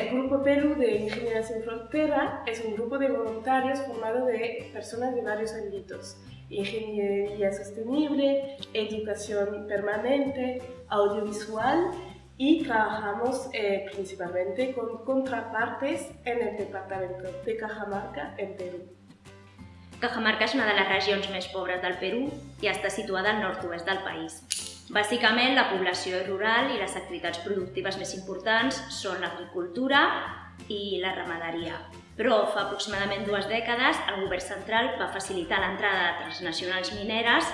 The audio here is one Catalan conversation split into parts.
el Grupo Perú de Ingeniería Sin Frontera es un grupo de voluntarios formado de personas de varios ámbitos. Ingeniería sostenible, educación permanente, audiovisual y trabajamos eh, principalmente con contrapartes en el departamento de Cajamarca, en Perú. Cajamarca és una de les regions més pobres del Perú i està situada al nord-oest del país. Bàsicament, la població rural i les activitats productives més importants són l'agricultura i la ramaderia. Però fa aproximadament dues dècades el govern central va facilitar l'entrada de transnacionals mineres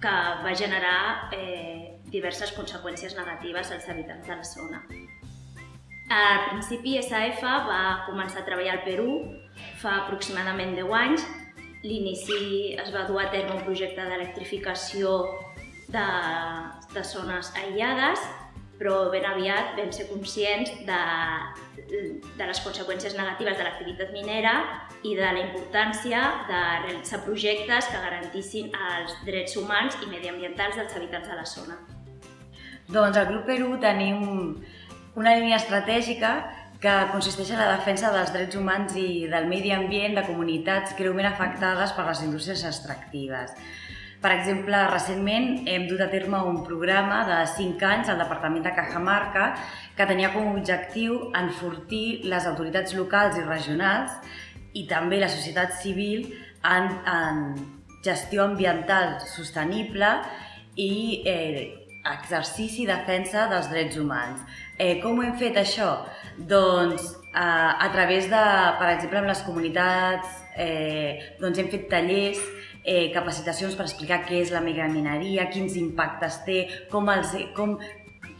que va generar eh, diverses conseqüències negatives als habitants de la zona. Al principi SAF va començar a treballar al Perú fa aproximadament 10 anys l'inici es va dur a terme un projecte d'electrificació de, de zones aïllades, però ben aviat vam ser conscients de, de les conseqüències negatives de l'activitat minera i de la importància de realitzar projectes que garantissin els drets humans i mediambientals dels habitants de la zona. Doncs al Grup Perú tenim una línia estratègica que consisteix en la defensa dels drets humans i del medi ambient de comunitats greument afectades per les indústries extractives. Per exemple, recentment hem dut a terme un programa de 5 anys al Departament de Cajamarca que tenia com a objectiu enfortir les autoritats locals i regionals i també la societat civil en, en gestió ambiental sostenible i eh, exercici i defensa dels drets humans. Eh, com ho hem fet això? Doncs eh, a través de, per exemple, amb les comunitats, eh, doncs hem fet tallers, eh, capacitacions per explicar què és la megamineria, quins impactes té, com, els, com,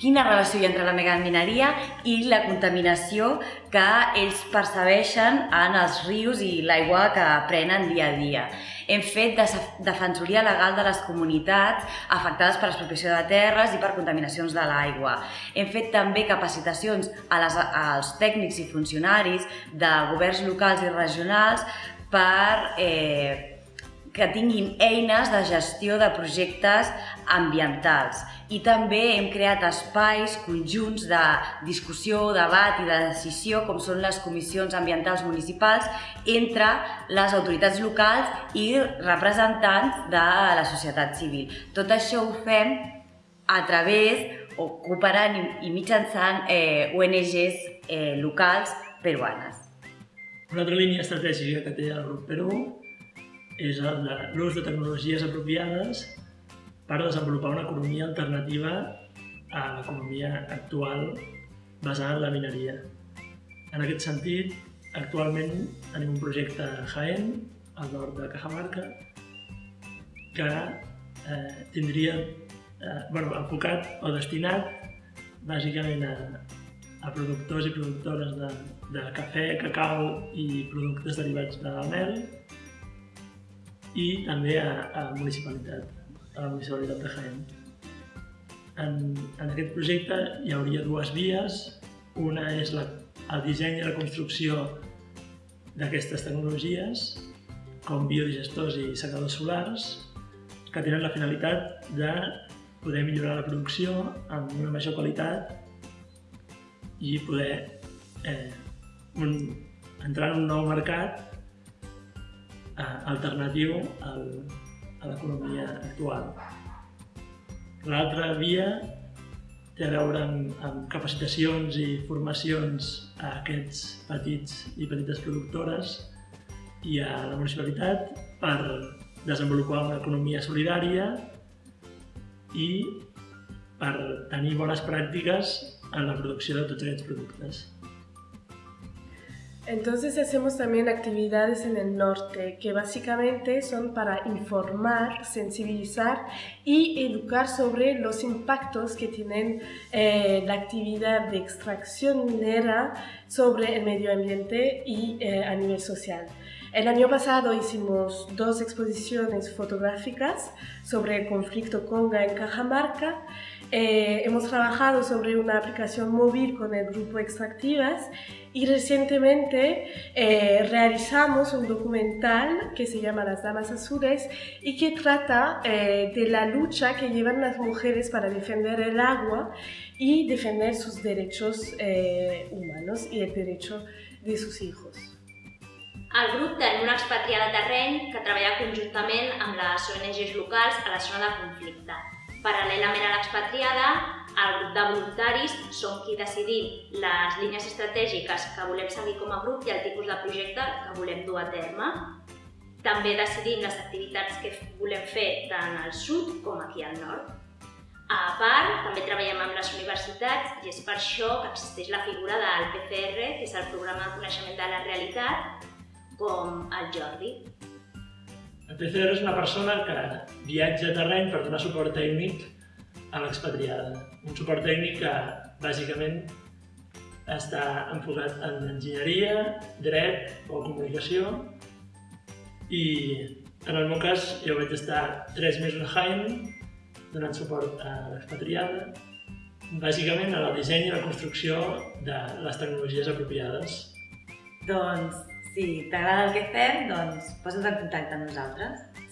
quina relació hi ha entre la megamineria i la contaminació que ells percebeixen en els rius i l'aigua que prenen dia a dia. Hem fet defensoria legal de les comunitats afectades per l'expropiació de terres i per contaminacions de l'aigua. Hem fet també capacitacions a les, als tècnics i funcionaris de governs locals i regionals per eh, que tinguin eines de gestió de projectes ambientals. I també hem creat espais conjunts de discussió, debat i de decisió, com són les comissions ambientals municipals, entre les autoritats locals i representants de la societat civil. Tot això ho fem a través o cooperant i mitjançant eh, ONGs eh, locals peruanes. Una altra línia estratègica que té el Perú és l'ús de tecnologies apropiades per desenvolupar una economia alternativa a l'economia actual basada en la mineria. En aquest sentit, actualment tenim un projecte a Jaén, al nord de Cajamarca, que eh, tindria eh, bueno, enfocat o destinat bàsicament a, a productors i productores de, de cafè, cacau i productes derivats de mel i també a, a la municipalitat, a la municipalitat de Jaén. En, en aquest projecte hi hauria dues vies. Una és la, el disseny i la construcció d'aquestes tecnologies, com biodigestors i secadors solars, que tenen la finalitat de poder millorar la producció amb una major qualitat i poder eh, un, entrar en un nou mercat alternatiu al, a l'economia actual. L'altra via té a veure amb, amb capacitacions i formacions a aquests petits i petites productores i a la municipalitat per desenvolupar una economia solidària i per tenir bones pràctiques en la producció de tots aquests productes. Entonces hacemos también actividades en el norte que básicamente son para informar, sensibilizar y educar sobre los impactos que tienen eh, la actividad de extracción minera sobre el medio ambiente y eh, a nivel social. El año pasado hicimos dos exposiciones fotográficas sobre el conflicto Conga en Cajamarca eh, hemos trabajado sobre una aplicación móvil con el grupo Extractivas y recientemente eh, realizamos un documental que se llama Las Damas Azules y que trata eh, de la lucha que llevan las mujeres para defender el agua y defender sus derechos humanos y el derecho de sus hijos. El grup té una expatriada de terreny que treballa conjuntament amb les ONGs locals a la zona de conflicte. Paral·lelament a l'expatriada, el grup de voluntaris són qui decidim les línies estratègiques que volem seguir com a grup i el tipus de projecte que volem dur a terme. També decidim les activitats que volem fer tant al sud com aquí al nord. A part, també treballem amb les universitats i és per això que existeix la figura del PCR, que és el programa de coneixement de la realitat, com el Jordi. El PCR és una persona que viatja a terreny per donar suport tècnic a l'expatriada. Un suport tècnic que, bàsicament, està enfocat en enginyeria, dret o comunicació i, en el meu cas, jo vaig estar tres mesos a Jaén donant suport a l'expatriada, bàsicament en el disseny i la construcció de les tecnologies apropiades. Doncs si t'agrada el que fem, doncs posa't en contacte amb nosaltres.